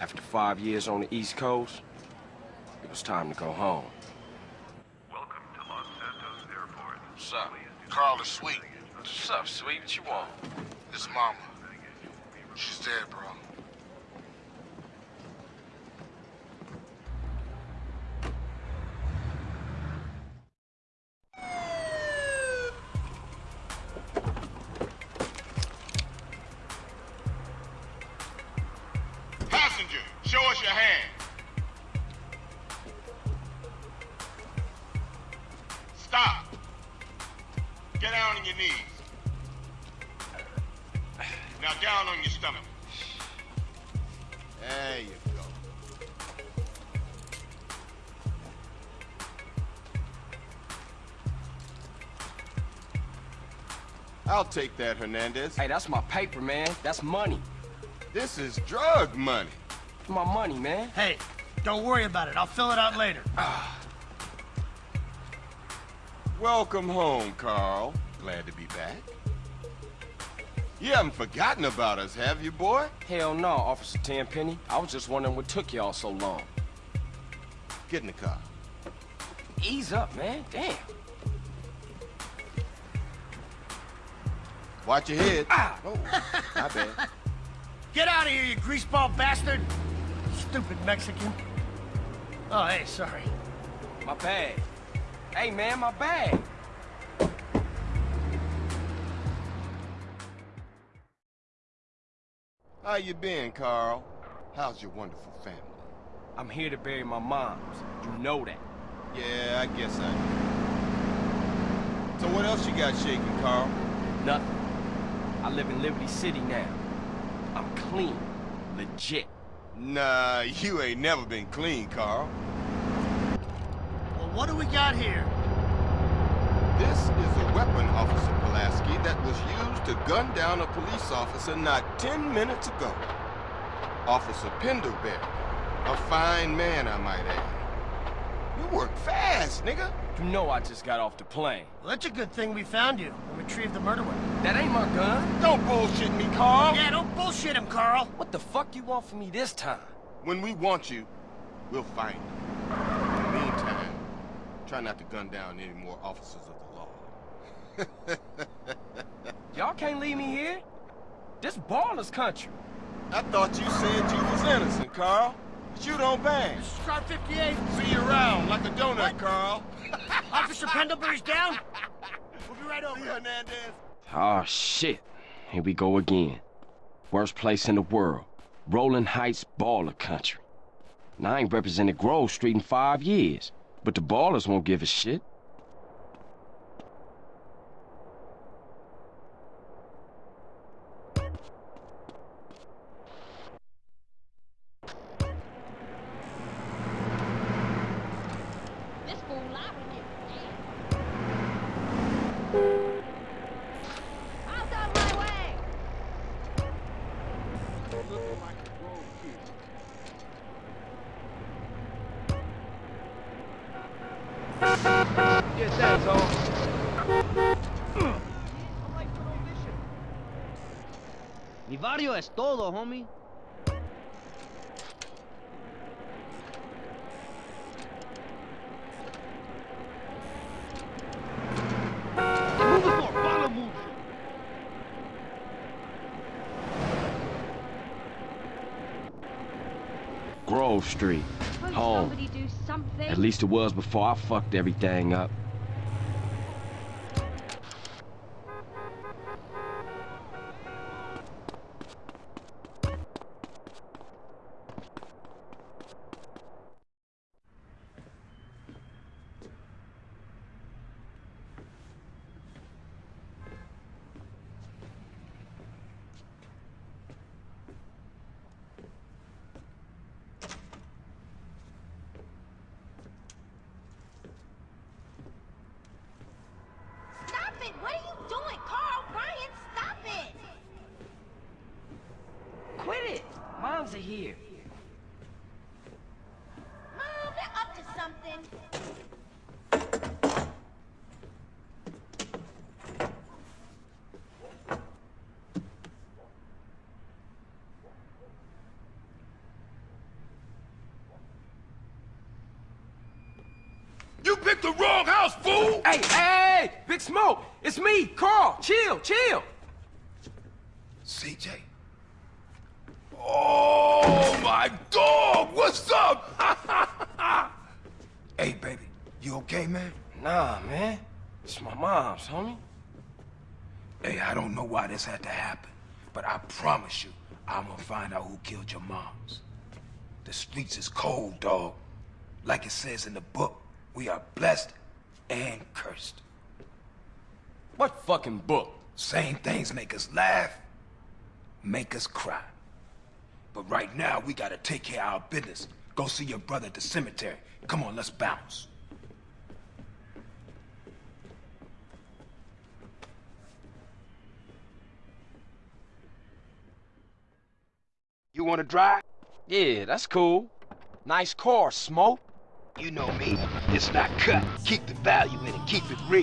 After five years on the East Coast, it was time to go home. Welcome to Los Santos Airport. What's up? Carl is Sweet. What's up, Sweet? What you want? This mama. She's dead, bro. Show us your hand. Stop. Get down on your knees. Now down on your stomach. There you go. I'll take that, Hernandez. Hey, that's my paper, man. That's money. This is drug money. My money, man. Hey, don't worry about it. I'll fill it out later. Welcome home, Carl. Glad to be back. You haven't forgotten about us, have you, boy? Hell no, Officer Tenpenny. I was just wondering what took y'all so long. Get in the car. Ease up, man. Damn. Watch your head. Ah! Oh, my bad. Get out of here, you greaseball bastard! Stupid Mexican. Oh, hey, sorry. My bag. Hey, man, my bag. How you been, Carl? How's your wonderful family? I'm here to bury my moms. You know that. Yeah, I guess I do. So what else you got shaking, Carl? Nothing. I live in Liberty City now. I'm clean. Legit. Nah, you ain't never been clean, Carl. Well, what do we got here? This is a weapon, Officer Pulaski, that was used to gun down a police officer not 10 minutes ago. Officer Pendlebury. A fine man, I might add. You work fast, nigga. You know I just got off the plane. Well, that's a good thing we found you and retrieved the murder weapon. That ain't my gun. Don't bullshit me, Carl. Yeah, don't bullshit him, Carl. What the fuck you want from me this time? When we want you, we'll find you. In the meantime, try not to gun down any more officers of the law. Y'all can't leave me here. This Ballas country. I thought you said you was innocent, Carl. But you don't bang. This is car 58. See you around like a donut, What? Carl. Officer Pendlebury's down. We'll be right over. See, Hernandez. Oh, shit. Here we go again. Worst place in the world. Rolling Heights Ballas country. And I ain't represented Grove Street in five years. But the Ballas won't give a shit. This fool lively here. Out of my way! Get that, Tom. Mi barrio es todo, homie. Move it more, follow move. Grove Street. Home. somebody do something? At least it was before I fucked everything up. Stop it! What are you doing? Carl, Brian, stop it! Quit it! Moms are here. Mom, they're up to something. Fool! Hey, hey, Big Smoke! It's me, Carl! Chill, chill! CJ. Oh, my dog! What's up? hey, baby. You okay, man? Nah, man. It's my mom's, homie. Hey, I don't know why this had to happen, but I promise you, I'm gonna find out who killed your moms. The streets is cold, dog. Like it says in the book, we are blessed and cursed. What fucking book? Same things make us laugh, make us cry. But right now, we gotta take care of our business. Go see your brother at the cemetery. Come on, let's bounce. You wanna drive? Yeah, that's cool. Nice car, Smoke. You know me. It's not cut. Keep the value in it. Keep it real.